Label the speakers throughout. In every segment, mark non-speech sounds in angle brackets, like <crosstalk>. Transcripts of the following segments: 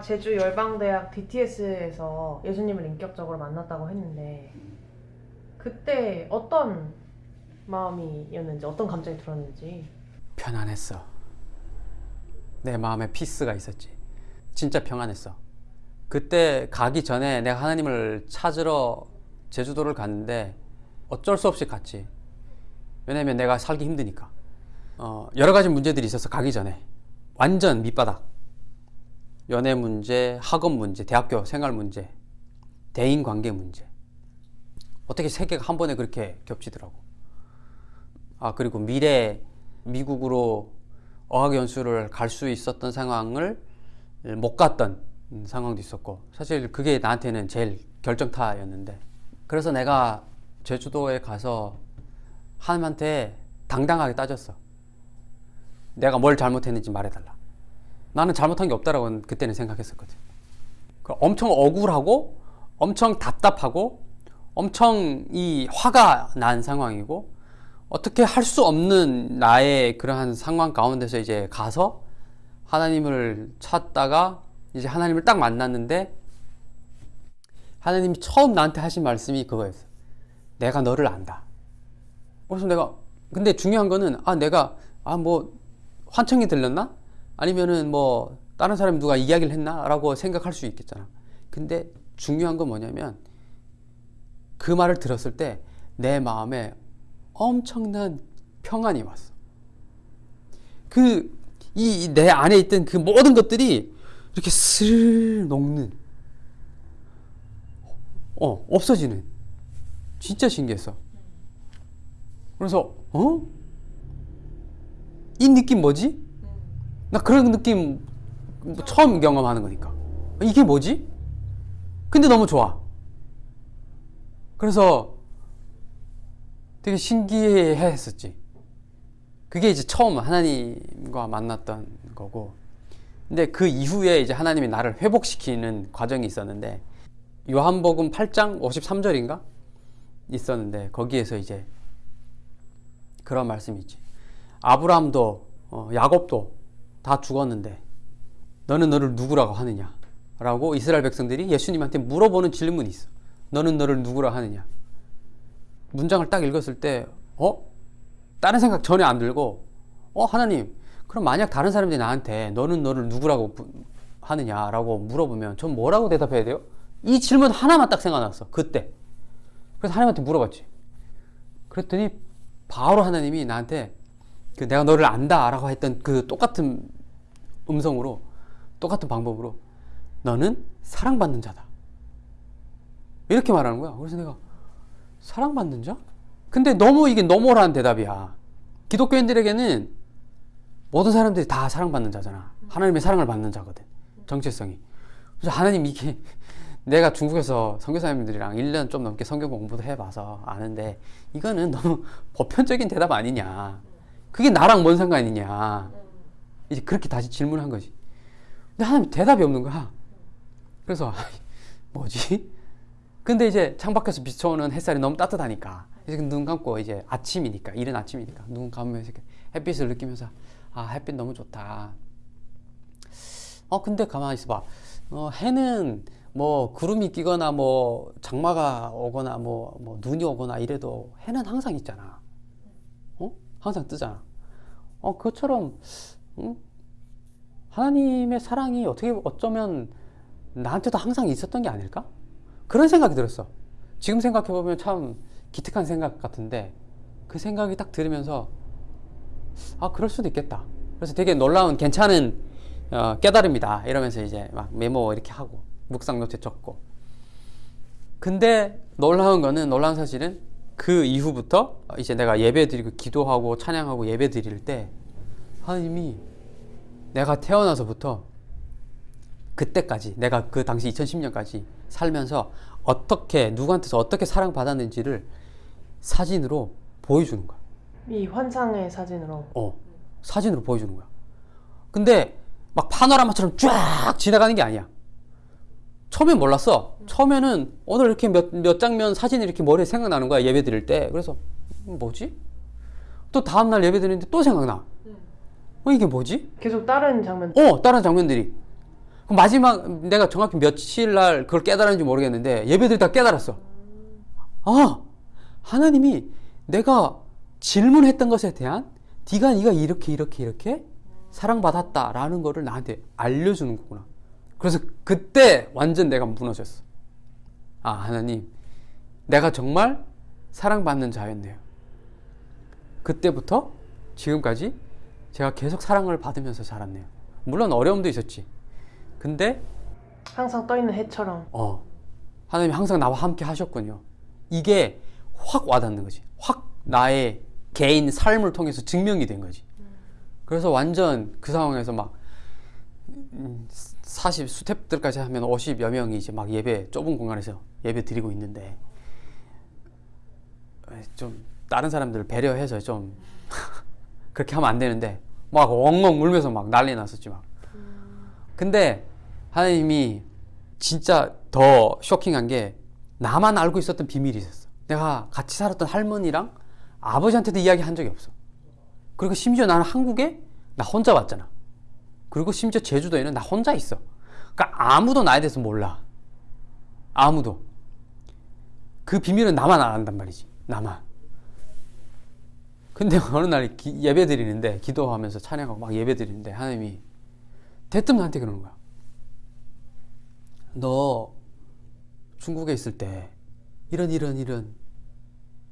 Speaker 1: 제주 열방대학 DTS에서 예수님을 인격적으로 만났다고 했는데 그때 어떤 마음이었는지 어떤 감정이 들었는지
Speaker 2: 편안했어. 내 마음에 피스가 있었지. 진짜 평안했어. 그때 가기 전에 내가 하나님을 찾으러 제주도를 갔는데 어쩔 수 없이 갔지. 왜냐면 내가 살기 힘드니까. 어, 여러 가지 문제들이 있어서 가기 전에 완전 밑바닥. 연애 문제, 학업 문제, 대학교 생활 문제, 대인 관계 문제. 어떻게 세 개가 한 번에 그렇게 겹치더라고. 아 그리고 미래 미국으로 어학연수를 갈 수 있었던 상황을 못 갔던 상황도 있었고 사실 그게 나한테는 제일 결정타였는데 그래서 내가 제주도에 가서 하나님한테 당당하게 따졌어 내가 뭘 잘못했는지 말해달라 나는 잘못한 게 없다라고 그때는 생각했었거든 그 엄청 억울하고 엄청 답답하고 엄청 이 화가 난 상황이고 어떻게 할 수 없는 나의 그러한 상황 가운데서 이제 가서 하나님을 찾다가 이제 하나님을 딱 만났는데 하나님이 처음 나한테 하신 말씀이 그거였어. 내가 너를 안다. 그래서 내가 근데 중요한 거는 아 내가 아 뭐 환청이 들렸나? 아니면은 뭐 다른 사람이 누가 이야기를 했나 라고 생각할 수 있겠잖아. 근데 중요한 건 뭐냐면 그 말을 들었을 때 내 마음에 엄청난 평안이 왔어. 그, 이, 내 안에 있던 그 모든 것들이 이렇게 슬 녹는, 어, 없어지는. 진짜 신기했어. 그래서, 어? 이 느낌 뭐지? 나 그런 느낌 처음 경험하는 거니까. 이게 뭐지? 근데 너무 좋아. 그래서 되게 신기해 했었지. 그게 이제 처음 하나님과 만났던 거고. 근데 그 이후에 이제 하나님이 나를 회복시키는 과정이 있었는데, 요한복음 8장 53절인가? 있었는데, 거기에서 이제 그런 말씀이 있지. 아브라함도, 어, 야곱도 다 죽었는데, 너는 너를 누구라고 하느냐? 라고 이스라엘 백성들이 예수님한테 물어보는 질문이 있어. 너는 너를 누구라 하느냐? 문장을 딱 읽었을 때, 어? 다른 생각 전혀 안 들고, 어, 하나님, 그럼 만약 다른 사람들이 나한테 너는 너를 누구라고 부- 하느냐 라고 물어보면 전 뭐라고 대답해야 돼요? 이 질문 하나만 딱 생각났어. 그때. 그래서 하나님한테 물어봤지. 그랬더니 바로 하나님이 나한테 그 내가 너를 안다 라고 했던 그 똑같은 음성으로 똑같은 방법으로 너는 사랑받는 자다. 이렇게 말하는 거야. 그래서 내가 사랑받는 자? 근데 너무 이게 너무한 대답이야. 기독교인들에게는 모든 사람들이 다 사랑받는 자잖아. 하나님의 사랑을 받는 자거든. 정체성이. 그래서 하나님 이게 <laughs> 내가 중국에서 선교사님들이랑 1년 좀 넘게 성경 공부도 해봐서 아는데 이거는 너무 <laughs> 보편적인 대답 아니냐. 그게 나랑 뭔 상관이냐. 이제 그렇게 다시 질문한 거지. 근데 하나님 대답이 없는 거야. 그래서 <laughs> 뭐지? 근데 이제 창밖에서 비춰오는 햇살이 너무 따뜻하니까 이제 눈 감고 이제 아침이니까 이른 아침이니까 눈 감으면서 햇빛을 느끼면서 아 햇빛 너무 좋다. 어 근데 가만히 있어봐. 어, 해는 뭐 구름이 끼거나 뭐 장마가 오거나 뭐, 뭐 눈이 오거나 이래도 해는 항상 있잖아. 어? 항상 뜨잖아. 어 그것처럼 응? 하나님의 사랑이 어떻게 어쩌면 나한테도 항상 있었던 게 아닐까? 그런 생각이 들었어. 지금 생각해보면 참 기특한 생각 같은데 그 생각이 딱 들으면서 아 그럴 수도 있겠다. 그래서 되게 놀라운 괜찮은 어, 깨달음이다 이러면서 이제 막 메모 이렇게 하고 묵상 노트에 적고 근데 놀라운 거는 놀라운 사실은 그 이후부터 이제 내가 예배 드리고 기도하고 찬양하고 예배 드릴 때 하나님이 내가 태어나서부터 그때까지 내가 그 당시 2010년까지 살면서 어떻게 누구한테서 어떻게 사랑받았는지를 사진으로 보여주는 거야.
Speaker 1: 이 환상의 사진으로
Speaker 2: 어, 사진으로 보여주는 거야. 근데 막 파노라마처럼 쫙 지나가는 게 아니야. 처음엔 몰랐어. 처음에는 오늘 이렇게 몇, 몇 장면 사진이 이렇게 머리에 생각나는 거야. 예배 드릴 때. 그래서, 음, 뭐지? 또 다음날 예배 드리는데 또 생각나. 어, 이게 뭐지?
Speaker 1: 계속 다른 장면
Speaker 2: 어, 다른 장면들이. 그 마지막 내가 정확히 며칠 날 그걸 깨달았는지 모르겠는데 예배들이 다 깨달았어. 아 하나님이 내가 질문했던 것에 대한 네가 네가 이렇게 이렇게 이렇게 사랑받았다라는 거를 나한테 알려주는 거구나. 그래서 그때 완전 내가 무너졌어. 아 하나님 내가 정말 사랑받는 자였네요. 그때부터 지금까지 제가 계속 사랑을 받으면서 자랐네요. 물론 어려움도 있었지. 근데
Speaker 1: 항상 떠 있는 해처럼
Speaker 2: 어 하나님이 항상 나와 함께 하셨군요. 이게 확 와닿는 거지. 확 나의 개인 삶을 통해서 증명이 된 거지. 그래서 완전 그 상황에서 막 음, 40 스텝들까지 하면 50여 명이 이제 막 예배 좁은 공간에서 예배 드리고 있는데 좀 다른 사람들 배려해서 좀 <laughs> 그렇게 하면 안 되는데 막 엉엉 울면서 막 난리 났었지 막. 근데 하나님이 진짜 더 쇼킹한 게 나만 알고 있었던 비밀이 있었어. 내가 같이 살았던 할머니랑 아버지한테도 이야기 한 적이 없어. 그리고 심지어 나는 한국에 나 혼자 왔잖아. 그리고 심지어 제주도에는 나 혼자 있어. 그러니까 아무도 나에 대해서 몰라. 아무도. 그 비밀은 나만 안단 말이지. 나만. 근데 <laughs> 어느 날 기- 예배 드리는데 기도하면서 찬양하고 막 예배 드리는데 하나님이 대뜸 나한테 그러는 거야. 너 중국에 있을 때 이런 이런 이런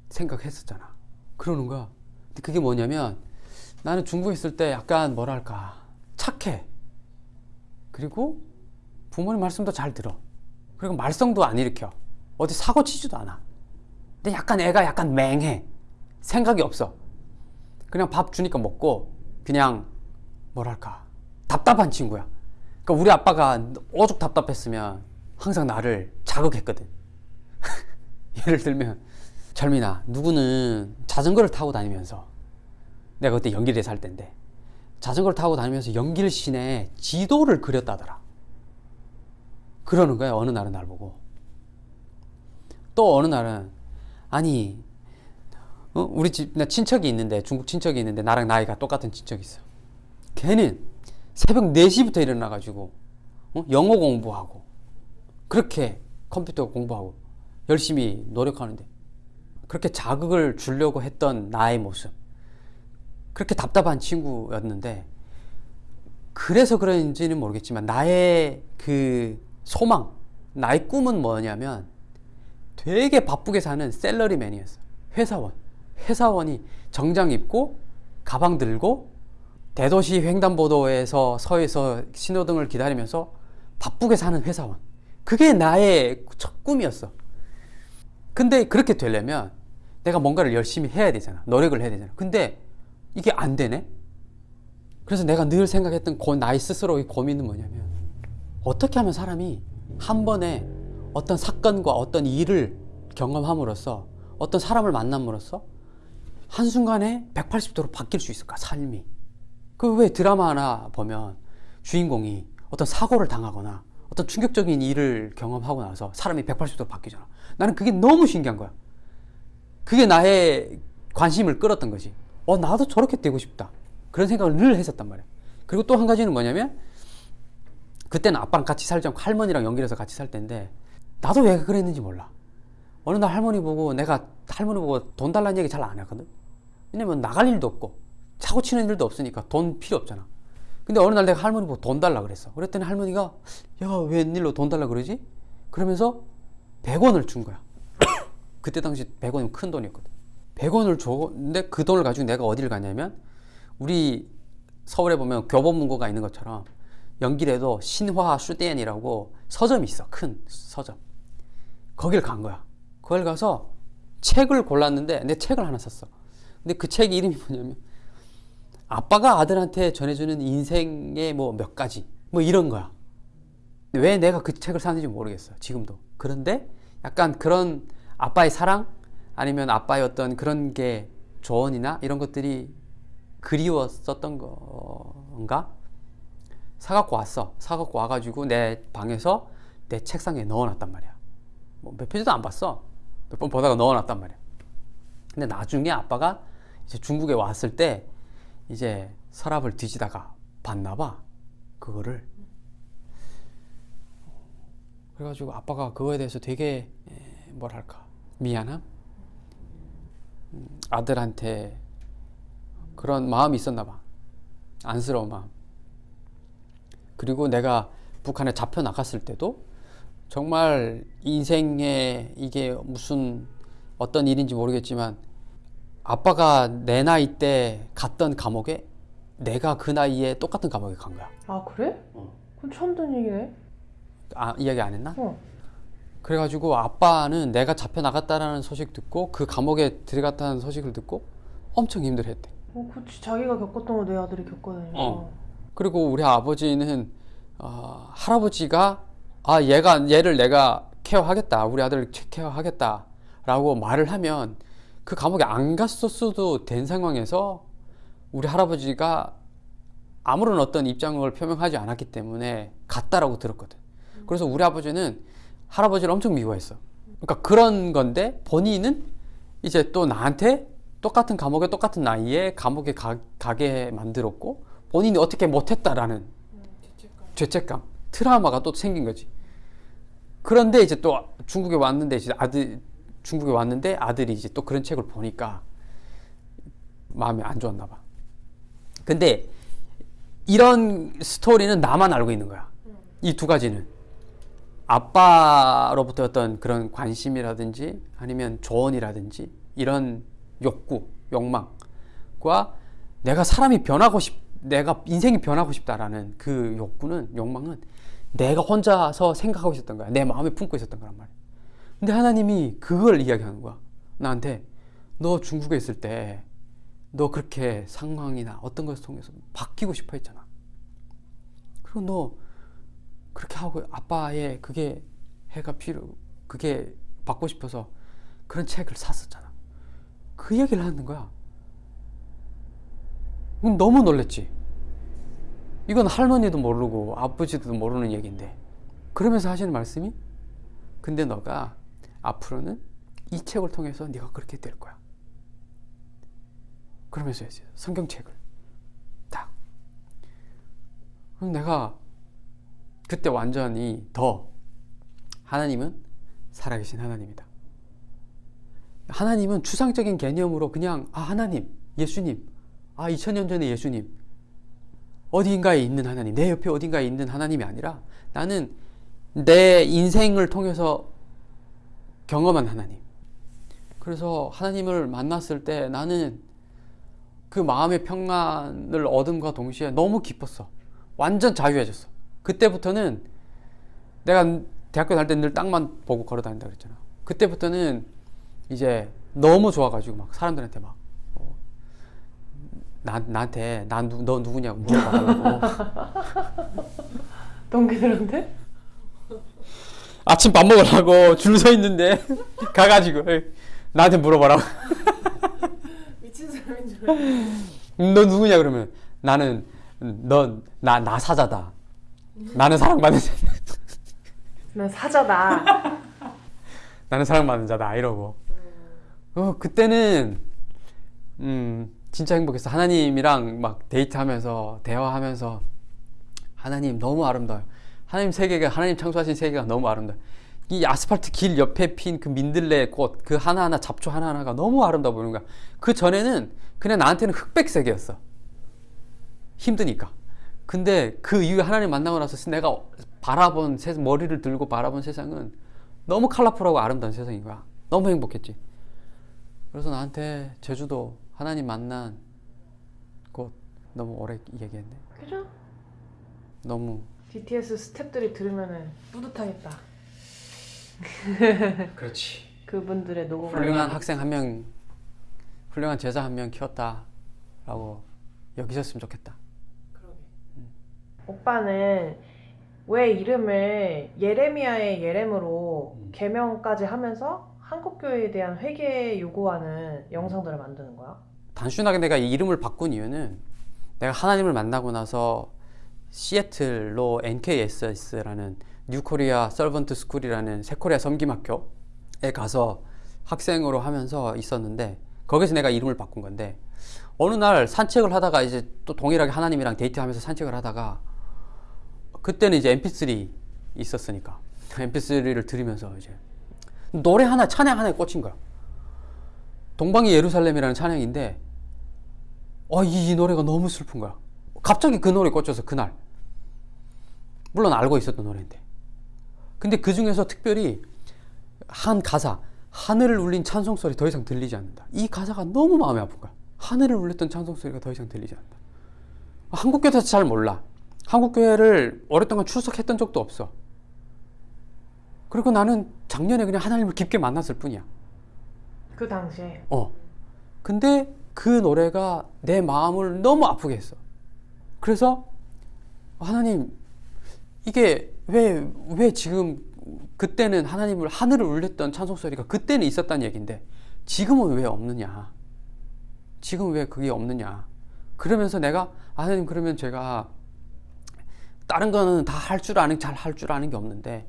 Speaker 2: 생각했었잖아. 그러는 거야. 근데 그게 뭐냐면 나는 중국에 있을 때 약간 뭐랄까 착해. 그리고 부모님 말씀도 잘 들어. 그리고 말썽도 안 일으켜. 어디 사고 치지도 않아. 근데 약간 애가 약간 맹해. 생각이 없어. 그냥 밥 주니까 먹고 그냥 뭐랄까 답답한 친구야. 그러니까 우리 아빠가 오죽 답답했으면 항상 나를 자극했거든. <laughs> 예를 들면 철민아 누구는 자전거를 타고 다니면서 내가 그때 연길에 살 때인데 자전거를 타고 다니면서 연길 시내 지도를 그렸다더라. 그러는 거야 어느 날은 날 보고 또 어느 날은 아니 어? 우리 집 나 친척이 있는데 중국 친척이 있는데 나랑 나이가 똑같은 친척이 있어. 걔는 새벽 4시부터 일어나 가지고 어? 영어 공부하고 그렇게 컴퓨터 공부하고 열심히 노력하는데 그렇게 자극을 주려고 했던 나의 모습 그렇게 답답한 친구였는데 그래서 그런지는 모르겠지만 나의 그 소망 나의 꿈은 뭐냐면 되게 바쁘게 사는 셀러리맨이었어 회사원. 회사원이 정장 입고 가방 들고 대도시 횡단보도에서 서에서 신호등을 기다리면서 바쁘게 사는 회사원. 그게 나의 첫 꿈이었어. 근데 그렇게 되려면 내가 뭔가를 열심히 해야 되잖아. 노력을 해야 되잖아. 근데 이게 안 되네? 그래서 내가 늘 생각했던 고, 나의 스스로의 고민은 뭐냐면 어떻게 하면 사람이 한 번에 어떤 사건과 어떤 일을 경험함으로써 어떤 사람을 만남으로써 한순간에 180도로 바뀔 수 있을까 삶이? 그 왜 드라마 하나 보면 주인공이 어떤 사고를 당하거나 어떤 충격적인 일을 경험하고 나서 사람이 180도로 바뀌잖아. 나는 그게 너무 신기한 거야. 그게 나의 관심을 끌었던 거지 어 나도 저렇게 되고 싶다. 그런 생각을 늘 했었단 말이야. 그리고 또 한 가지는 뭐냐면 그때는 아빠랑 같이 않고 할머니랑 연결해서 같이 살 때인데 나도 왜 그랬는지 몰라. 어느 날 할머니 보고 내가 할머니 보고 돈 달라는 얘기 잘 안 하거든? 왜냐면 나갈 일도 없고 사고 치는 일도 없으니까 돈 필요 없잖아. 근데 어느 날 내가 할머니 보고 돈 달라 그랬어. 그랬더니 할머니가 야 웬일로 돈 달라 그러지? 그러면서 100원을 준 거야. <coughs> 그때 당시 100원이면 큰 돈이었거든 100원을 줬는데 그 돈을 가지고 내가 어디를 가냐면 우리 서울에 보면 교보문고가 있는 것처럼 연길에도 신화 슈대엔이라고 서점이 있어. 큰 서점. 거길 간 거야. 거길 가서 책을 골랐는데 내 책을 하나 샀어. 근데 그 책 이름이 뭐냐면 아빠가 아들한테 전해주는 인생의 뭐 몇 가지 뭐 이런 거야. 왜 내가 그 책을 샀는지 모르겠어. 지금도. 그런데 약간 그런 아빠의 사랑 아니면 아빠의 어떤 그런 게 조언이나 이런 것들이 그리웠었던 건가? 사갖고 왔어. 사갖고 와가지고 내 방에서 내 책상에 넣어놨단 말이야. 뭐 몇 페이지도 안 봤어. 몇 번 보다가 넣어놨단 말이야. 근데 나중에 아빠가 이제 중국에 왔을 때 이제 서랍을 뒤지다가 봤나 봐 그거를. 그래가지고 아빠가 그거에 대해서 되게 에, 뭐랄까 미안함? 음, 아들한테 그런 마음이 있었나 봐 안쓰러운 마음 그리고 내가 북한에 잡혀 나갔을 때도 정말 인생에 이게 무슨 어떤 일인지 모르겠지만 아빠가 내 나이 때 갔던 감옥에 내가 그 나이에 똑같은 감옥에 간 거야.
Speaker 1: 아 그래?
Speaker 2: 어.
Speaker 1: 그건 처음 듣는 얘기네.
Speaker 2: 아, 이야기 안 했나?
Speaker 1: 어.
Speaker 2: 그래가지고 아빠는 내가 잡혀 나갔다라는 소식 듣고 그 감옥에 들어갔다는 소식을 듣고 엄청 힘들어했대.
Speaker 1: 어, 그치 자기가 겪었던 거 내 아들이 겪거든요.
Speaker 2: 어. 그리고 우리 아버지는 어, 할아버지가 아 얘가 얘를 내가 케어하겠다 우리 아들을 케어하겠다라고 말을 하면 그 감옥에 안 갔었어도 된 상황에서 우리 할아버지가 아무런 어떤 입장을 표명하지 않았기 때문에 갔다라고 들었거든. 그래서 우리 아버지는 할아버지를 엄청 미워했어. 그러니까 그런 건데 본인은 이제 또 나한테 똑같은 감옥에 똑같은 나이에 감옥에 가, 가게 만들었고 본인이 어떻게 못했다라는 죄책감, 트라우마가 또 생긴 거지. 그런데 이제 또 중국에 왔는데 이제 아들 중국에 왔는데 아들이 이제 또 그런 책을 보니까 마음이 안 좋았나 봐. 근데 이런 스토리는 나만 알고 있는 거야. 이두 가지는 아빠로부터 어떤 그런 관심이라든지 아니면 조언이라든지 이런 욕구, 욕망과 내가 사람이 변하고 싶, 내가 인생이 변하고 싶다라는 그 욕구는 욕망은 내가 혼자서 생각하고 있었던 거야. 내 마음에 품고 있었던 거란 말이야. 근데 하나님이 그걸 이야기하는 거야. 나한테 너 중국에 있을 때 너 그렇게 상황이나 어떤 것을 통해서 바뀌고 싶어 했잖아. 그리고 너 하고 아빠의 그게 해가 필요 그게 받고 싶어서 그런 책을 샀었잖아. 그 얘기를 하는 거야. 너무 놀랬지. 이건 할머니도 모르고 아버지도 모르는 얘기인데 그러면서 하시는 말씀이 근데 너가 앞으로는 이 책을 통해서 네가 그렇게 될 거야. 그러면서 했어요. 성경책을 딱. 그럼 내가 그때 완전히 더 하나님은 살아계신 하나님이다. 하나님은 추상적인 개념으로 그냥 아 하나님, 예수님, 아 2000년 전에 예수님 어디인가에 있는 하나님, 내 옆에 어딘가에 있는 하나님이 아니라 나는 내 인생을 통해서 경험한 하나님. 그래서 하나님을 만났을 때 나는 그 마음의 평안을 얻음과 동시에 너무 기뻤어. 완전 자유해졌어. 그때부터는 내가 대학교 다닐 때 늘 땅만 보고 걸어 다닌다 그랬잖아. 그때부터는 이제 너무 좋아가지고 막 사람들한테 막 어, 나, 나한테 난너 누구냐고 물어봐달라고 <laughs>
Speaker 1: 동기들한테?
Speaker 2: 아침 밥 먹으라고 줄 서 있는데 <laughs> 가가지고 나한테 물어봐라고 <laughs>
Speaker 1: 미친 사람인 줄 알았어.
Speaker 2: 너 누구냐 그러면 나는 넌나 나 사자다 나는 사랑받는 자
Speaker 1: 난 사자다. <laughs>
Speaker 2: 나는 사랑받는 자다 이러고. 어 그때는 음 진짜 행복했어. 하나님이랑 막 데이트하면서 대화하면서. 하나님 너무 아름다워요. 하나님 세계가 하나님 창조하신 세계가 너무 아름다워요. 이 아스팔트 길 옆에 핀 그 민들레 꽃 그 하나하나 잡초 하나하나가 너무 아름다워 보이는 거야. 그 전에는 그냥 나한테는 흑백색이었어. 힘드니까 근데 그 이후에 하나님 만나고 나서 내가 바라본 세, 머리를 들고 바라본 세상은 너무 컬러풀하고 아름다운 세상인 거야 너무 행복했지 그래서 나한테 제주도 하나님 만난 곳 너무 오래 얘기했네
Speaker 1: 그죠?
Speaker 2: 너무
Speaker 1: BTS 스탭들이 들으면은 뿌듯하겠다. <laughs>
Speaker 2: 그렇지
Speaker 1: 그분들의 노고가.
Speaker 2: 훌륭한 학생 한 명 훌륭한 제자 한 명 키웠다라고 여기셨으면 좋겠다.
Speaker 1: 오빠는 왜 이름을 예레미야의 예렘으로
Speaker 2: 음.
Speaker 1: 개명까지 하면서 한국 교회에 대한 회개 요구하는 영상들을 만드는 거야?
Speaker 2: 단순하게 내가 이 이름을 바꾼 이유는 내가 하나님을 만나고 나서 시애틀로 NKSS라는 New Korea Servant School이라는 새코리아 섬김학교에 가서 학생으로 하면서 있었는데 거기서 내가 이름을 바꾼 건데 어느 날 산책을 하다가 이제 또 동일하게 하나님이랑 데이트하면서 산책을 하다가 그때는 이제 MP3 있었으니까 mp3를 들으면서 이제 노래 하나 찬양 하나에 꽂힌 거야. 동방의 예루살렘이라는 찬양인데 어, 이, 이 노래가 너무 슬픈 거야. 갑자기 그 노래 꽂혀서 그날 물론 알고 있었던 노래인데 근데 그 중에서 특별히 한 가사 하늘을 울린 찬송 소리 더 이상 들리지 않는다. 이 가사가 너무 마음이 아픈 거야. 하늘을 울렸던 찬송 소리가 더 이상 들리지 않는다. 한국 교회에서 잘 몰라. 한국 교회를 오랫동안 출석했던 적도 없어. 그리고 나는 작년에 그냥 하나님을 깊게 만났을 뿐이야.
Speaker 1: 그 당시에
Speaker 2: 어. 근데 그 노래가 내 마음을 너무 아프게 했어. 그래서 하나님 이게 왜 왜 지금 그때는 하나님을 하늘을 울렸던 찬송 소리가 그때는 있었다는 얘기인데 지금은 왜 없느냐? 지금 왜 그게 없느냐? 그러면서 내가 아, 하나님 그러면 제가 다른 거는 다 할 줄 아는 잘 할 줄 아는 게 없는데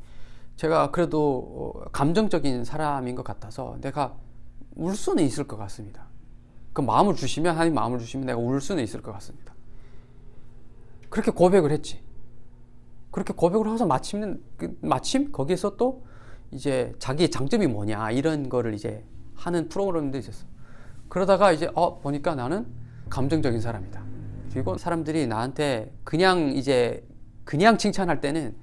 Speaker 2: 제가 그래도 어, 감정적인 사람인 것 같아서 내가 울 수는 있을 것 같습니다. 그 마음을 주시면 하나님 마음을 주시면 내가 울 수는 있을 것 같습니다. 그렇게 고백을 했지. 그렇게 고백을 해서 마침 그 마침 거기에서 또 이제 자기의 장점이 뭐냐 이런 거를 이제 하는 프로그램도 있었어. 그러다가 이제 어 보니까 나는 감정적인 사람이다. 그리고 사람들이 나한테 그냥 이제 그냥 칭찬할 때는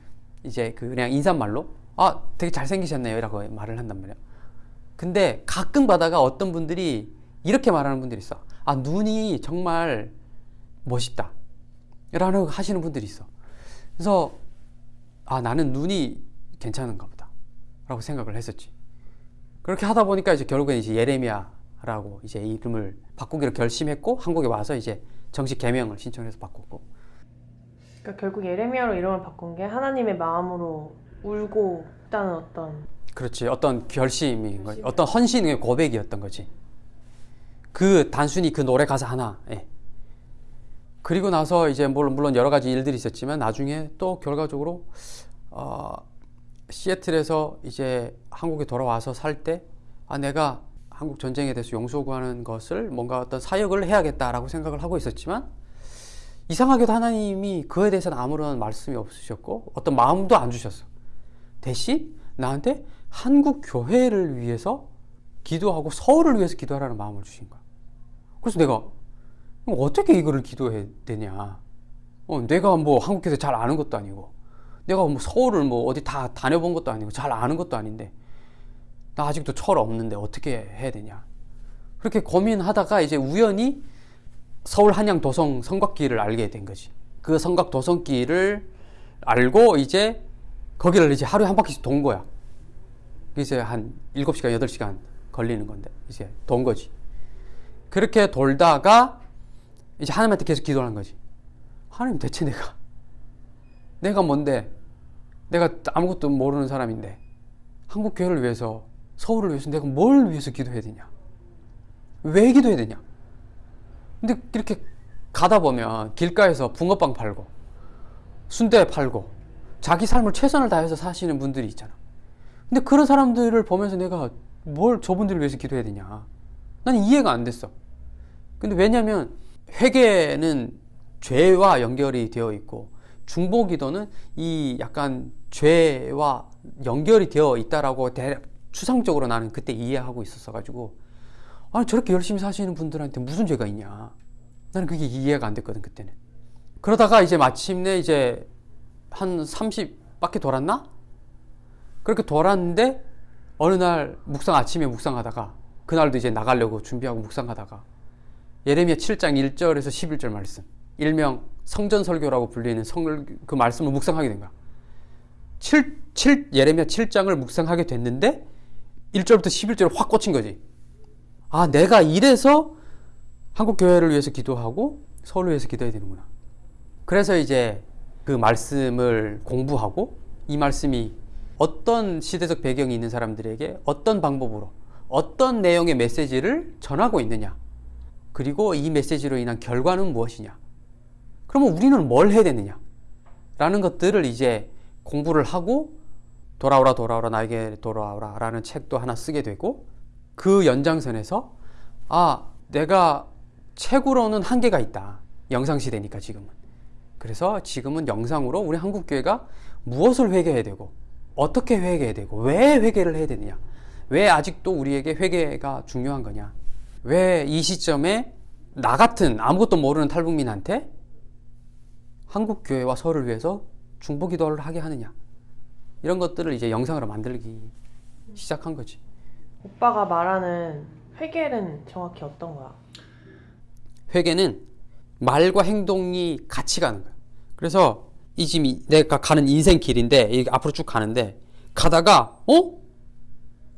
Speaker 2: 이제 그 그냥 인사말로 아 되게 잘생기셨네요 라고 말을 한단 말이야. 근데 가끔 가다가 어떤 분들이 이렇게 말하는 분들이 있어. 아 눈이 정말 멋있다. 라는 하시는 분들이 있어. 그래서 아 나는 눈이 괜찮은가 보다. 라고 생각을 했었지. 그렇게 하다 보니까 이제 결국엔 이제 예레미야라고 이제 이름을 바꾸기로 결심했고 한국에 와서 이제 정식 개명을 신청해서 바꿨고
Speaker 1: 그러니까 결국 예레미야로 이름을 바꾼 게 하나님의 마음으로 울고 있다는 어떤
Speaker 2: 그렇지. 어떤 결심인 거지. 어떤 헌신의 고백이었던 거지. 그 단순히 그 노래 가사 하나에 그리고 나서 이제 물론 물론 여러 가지 일들이 있었지만 나중에 또 결과적으로 어, 시애틀에서 이제 한국에 돌아와서 살 때 아 내가 한국 전쟁에 대해서 용서 구하는 것을 뭔가 어떤 사역을 해야겠다라고 생각을 하고 있었지만 이상하게도 하나님이 그에 대해서는 아무런 말씀이 없으셨고 어떤 마음도 안 주셨어. 대신 나한테 한국 교회를 위해서 기도하고 서울을 위해서 기도하라는 마음을 주신 거야. 그래서 내가 그럼 어떻게 이거를 기도해야 되냐? 어, 내가 뭐 한국 교회 잘 아는 것도 아니고 내가 뭐 서울을 뭐 어디 다 다녀본 것도 아니고 잘 아는 것도 아닌데 나 아직도 철 없는데 어떻게 해야 되냐? 그렇게 고민하다가 이제 우연히 서울 한양 도성 성곽길을 알게 된 거지. 그 성곽 도성길을 알고 이제 거기를 이제 하루에 한 바퀴씩 돈 거야. 이제 한 7시간, 8시간 걸리는 건데 이제 돈 거지. 그렇게 돌다가 이제 하나님한테 계속 기도하는 거지. 하나님 대체 내가 내가 뭔데? 내가 아무것도 모르는 사람인데 한국 교회를 위해서 서울을 위해서 내가 뭘 위해서 기도해야 되냐? 왜 기도해야 되냐? 근데 이렇게 가다 보면 길가에서 붕어빵 팔고 순대 팔고 자기 삶을 최선을 다해서 사시는 분들이 있잖아. 근데 그런 사람들을 보면서 내가 뭘 저분들을 위해서 기도해야 되냐? 난 이해가 안 됐어. 근데 왜냐면 회개는 죄와 연결이 되어 있고 중보기도는 이 약간 죄와 연결이 되어 있다라고 대, 추상적으로 나는 그때 이해하고 있었어 가지고 아니 저렇게 열심히 사시는 분들한테 무슨 죄가 있냐. 나는 그게 이해가 안 됐거든 그때는. 그러다가 이제 마침내 이제 한 30바퀴 돌았나? 그렇게 돌았는데 어느 날 묵상 아침에 묵상하다가 그날도 이제 나가려고 준비하고 묵상하다가 예레미야 7장 1절에서 11절 말씀. 일명 성전설교라고 불리는 성, 그 말씀을 묵상하게 된 거야. 7, 7, 예레미야 7장을 묵상하게 됐는데 1절부터 11절 확 꽂힌 거지. 아, 내가 이래서 한국 교회를 위해서 기도하고 서울을 위해서 기도해야 되는구나. 그래서 이제 그 말씀을 공부하고 이 말씀이 어떤 시대적 배경이 있는 사람들에게 어떤 방법으로 어떤 내용의 메시지를 전하고 있느냐. 그리고 이 메시지로 인한 결과는 무엇이냐. 그러면 우리는 뭘 해야 되느냐. 라는 것들을 이제 공부를 하고 돌아오라 돌아오라 나에게 돌아오라 라는 책도 하나 쓰게 되고 그 연장선에서 아 내가 책으로는 한계가 있다 영상 시대니까 지금은 그래서 지금은 영상으로 우리 한국교회가 무엇을 회개해야 되고 어떻게 회개되고 왜 회개를 해야 되느냐? 왜 아직도 우리에게 회개가 중요한 거냐? 왜 이 시점에 나 같은 아무것도 모르는 탈북민한테 한국 교회와 서울을 위해서 중보 기도를 하게 하느냐? 이런 것들을 이제 영상으로 만들기 시작한 거지.
Speaker 1: 오빠가 말하는 회계는 정확히 어떤 거야?
Speaker 2: 회개는 말과 행동이 같이 가는 거야. 그래서 이 지금 내가 가는 인생 길인데 이 앞으로 쭉 가는데 가다가 어?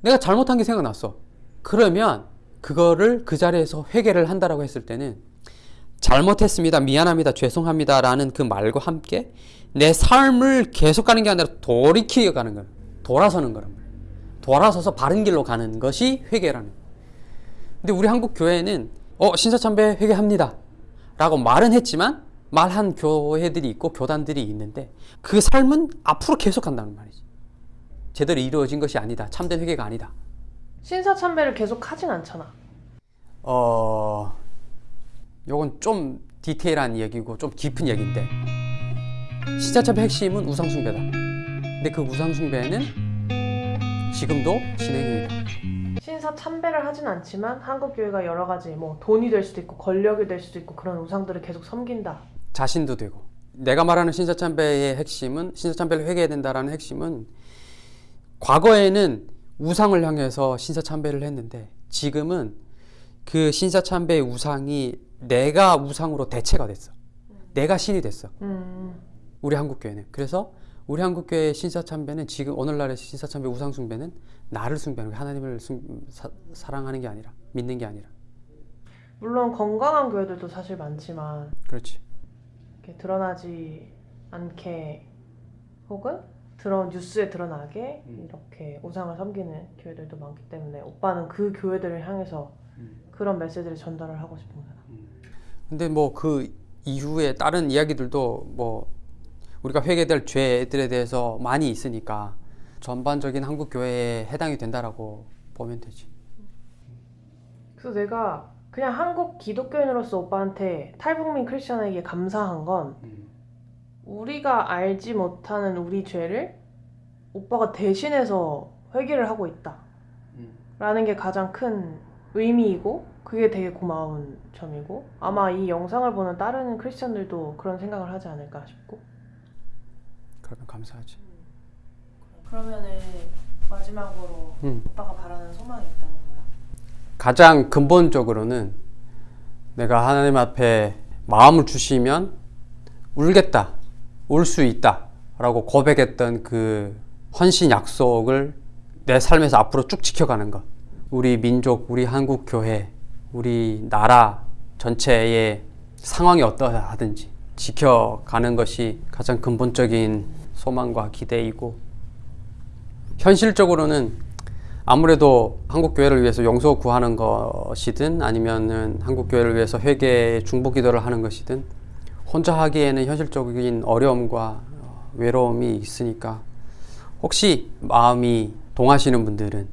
Speaker 2: 내가 잘못한 게 생각났어. 그러면 그거를 그 자리에서 회개를 한다라고 했을 때는 잘못했습니다. 미안합니다. 죄송합니다 라는 그 말과 함께 내 삶을 계속 가는 게 아니라 돌이켜 가는 거야. 돌아서는 거란 말이야. 돌아서서 바른 길로 가는 것이 회개라는. 근데 우리 한국 교회는 어 신사참배 회개합니다. 라고 말은 했지만 말한 교회들이 있고 교단들이 있는데 그 삶은 앞으로 계속 간다는 말이지 제대로 이루어진 것이 아니다. 참된 회개가 아니다.
Speaker 1: 신사참배를 계속 하진 않잖아.
Speaker 2: 어 요건 좀 디테일한 얘기고 좀 깊은 얘기인데 신사참배 핵심은 우상숭배다. 근데 그 우상숭배는 지금도 진행입니다
Speaker 1: 신사 참배를 하진 않지만 한국 교회가 여러 가지 뭐 돈이 될 수도 있고 권력이 될 수도 있고 그런 우상들을 계속 섬긴다.
Speaker 2: 자신도 되고 내가 말하는 신사 참배의 핵심은 신사 참배를 회개해야 된다라는 핵심은 과거에는 우상을 향해서 신사 참배를 했는데 지금은 그 신사 참배의 우상이 내가 우상으로 대체가 됐어. 내가 신이 됐어.
Speaker 1: 음,
Speaker 2: 우리 한국 교회는. 그래서 우리 한국 교회의 신사참배는 지금 오늘날의 신사참배 우상 숭배는 나를 숭배하는. 하나님을 숭, 사, 사랑하는 게 아니라 믿는 게 아니라.
Speaker 1: 물론 건강한 교회들도 사실 많지만
Speaker 2: 그렇지.
Speaker 1: 이렇게 드러나지 않게 혹은 드러 뉴스에 드러나게
Speaker 2: 음.
Speaker 1: 이렇게 우상을 섬기는 교회들도 많기 때문에 오빠는 그 교회들을 향해서
Speaker 2: 음.
Speaker 1: 그런 메시지를 전달을 하고 싶은 거야.
Speaker 2: 근데 뭐 그 이후에 다른 이야기들도 뭐 우리가 회개될 죄들에 대해서 많이 있으니까 전반적인 한국 교회에 해당이 된다라고 보면 되지.
Speaker 1: 그래서 내가 그냥 한국 기독교인으로서 오빠한테 탈북민 크리스천에게 감사한 건 우리가 알지 못하는 우리 죄를 오빠가 대신해서 회개를 하고 있다. 라는 게 가장 큰 의미이고 그게 되게 고마운 점이고 아마 이 영상을 보는 다른 크리스천들도 그런 생각을 하지 않을까 싶고
Speaker 2: 그러면 감사하지.
Speaker 1: 그러면은 마지막으로
Speaker 2: 음.
Speaker 1: 오빠가 바라는 소망이 있다는 거야?
Speaker 2: 가장 근본적으로는 내가 하나님 앞에 마음을 주시면 울겠다, 울 수 있다 라고 고백했던 그 헌신 약속을 내 삶에서 앞으로 쭉 지켜가는 것. 우리 민족, 우리 한국 교회, 우리 나라 전체의 상황이 어떠하든지 지켜가는 것이 가장 근본적인 소망과 기대이고 현실적으로는 아무래도 한국 교회를 위해서 용서 구하는 것이든 아니면은 한국 교회를 위해서 회개 중보 기도를 하는 것이든 혼자 하기에는 현실적인 어려움과 어, 외로움이 있으니까 혹시 마음이 동하시는 분들은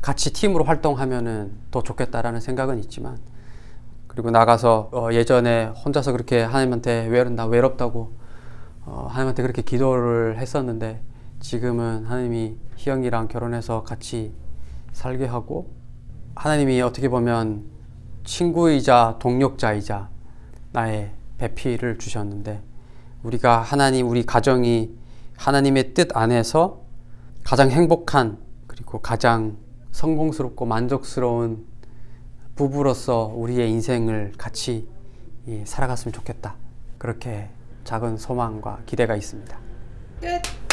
Speaker 2: 같이 팀으로 활동하면은 더 좋겠다라는 생각은 있지만 그리고 나가서 어, 예전에 혼자서 그렇게 하나님한테 외롭다 외롭다고 어, 하나님한테 그렇게 기도를 했었는데 지금은 하나님이 희영이랑 결혼해서 같이 살게 하고 하나님이 어떻게 보면 친구이자 동력자이자 나의 배필을 주셨는데 우리가 하나님 우리 가정이 하나님의 뜻 안에서 가장 행복한 그리고 가장 성공스럽고 만족스러운 부부로서 우리의 인생을 같이 예, 살아갔으면 좋겠다. 그렇게 작은 소망과 기대가 있습니다.
Speaker 1: 끝!